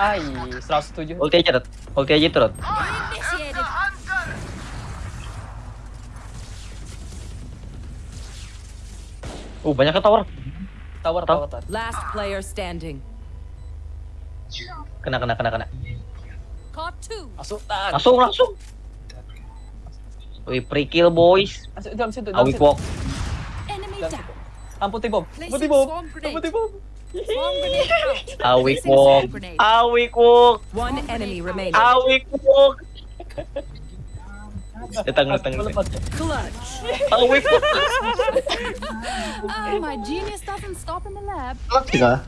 Ay, 107. Ulti aja, Rot. Ulti aja. Uh, banyak ke tower. Tower, tower, tower. Last player standing. Kena, kena, kena, kena. Masuk tak. Langsung, langsung. Wih, pre kill boys. Masuk dalam situ, dalam Awik situ. walk. Enemy down. Ang puti bomb. Ang puti bomb. Ang puti bomb. Awi kok. Awi kok. One enemy remaining. Awi kok. Datang, datang. Clutch. Awi kok. Oh, my genius doesn't stop in the lab. Clutch ka?